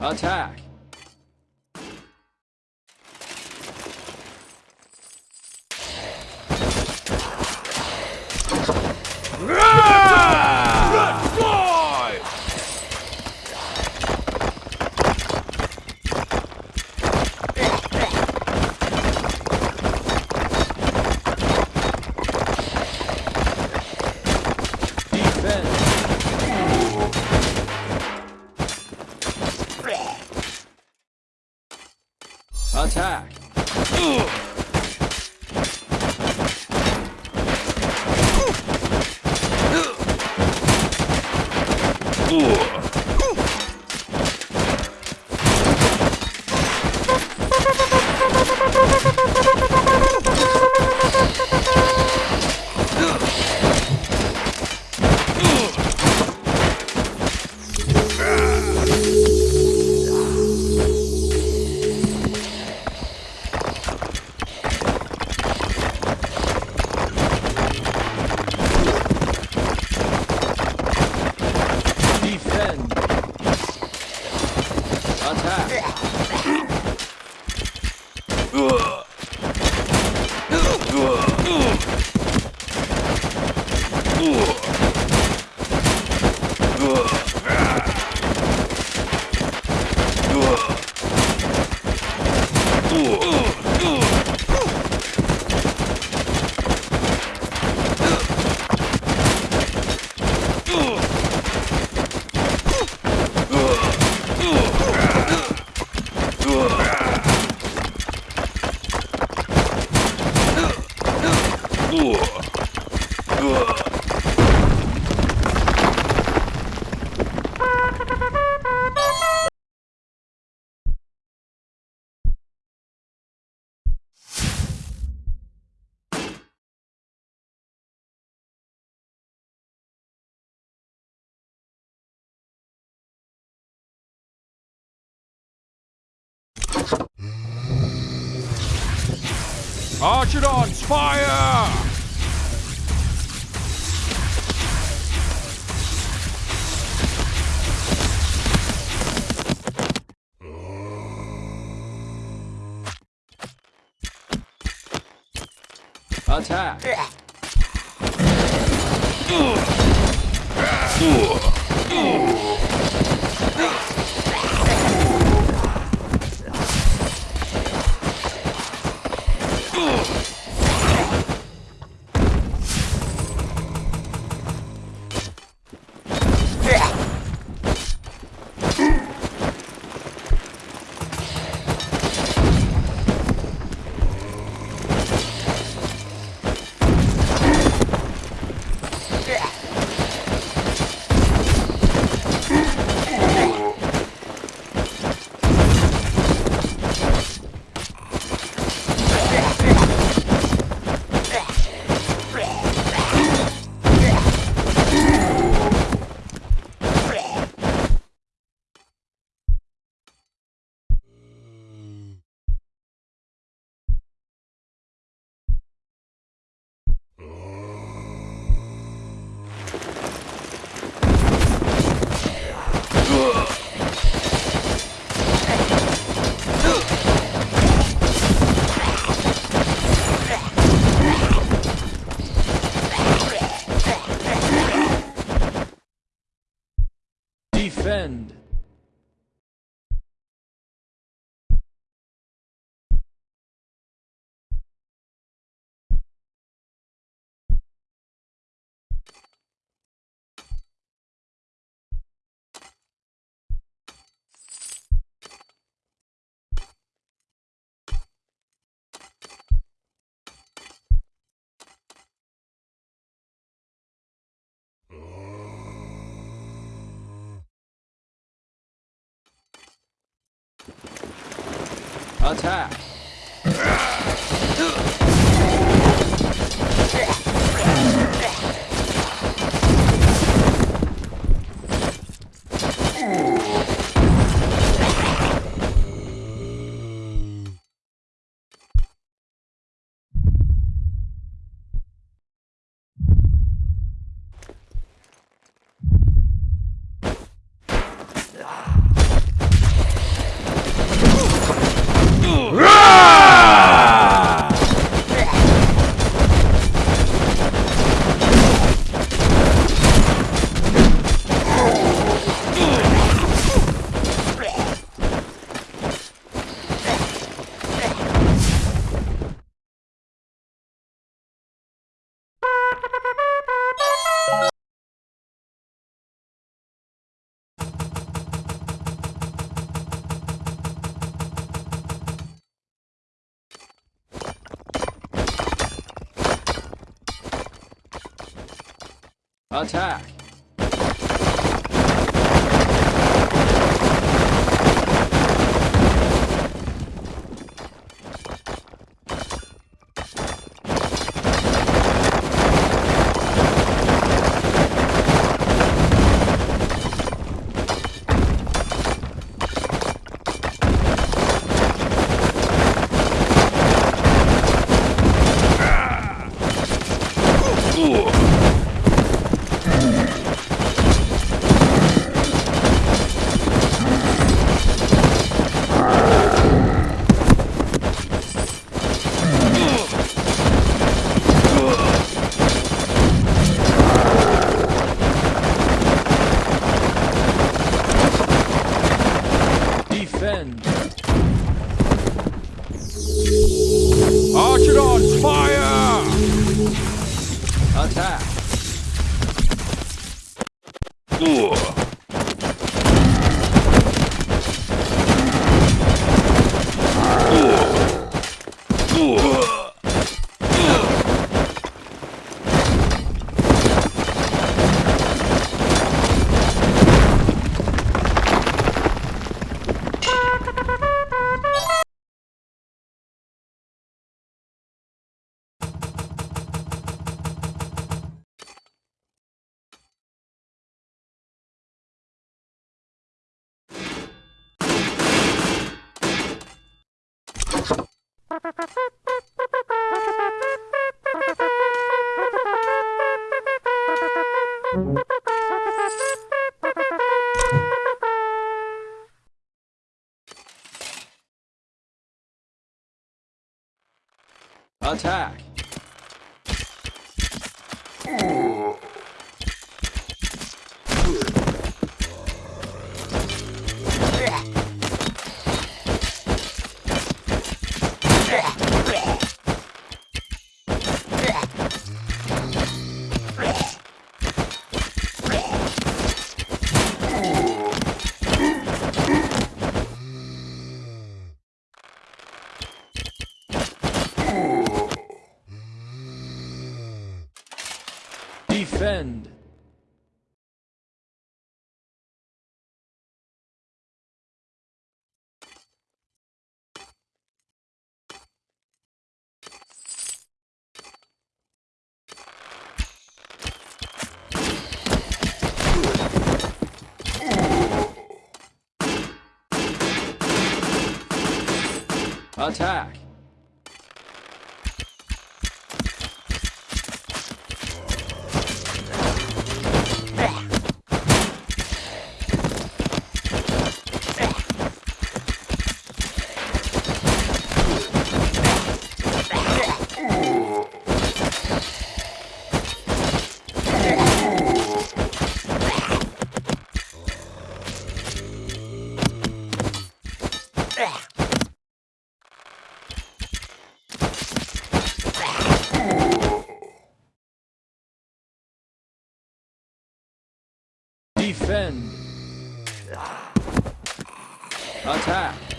Attack! Defend! Archidons, fire! Attack! Defend! Attack! Attack. you Attack. Defend. Attack. Defend. Attack.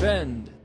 Defend.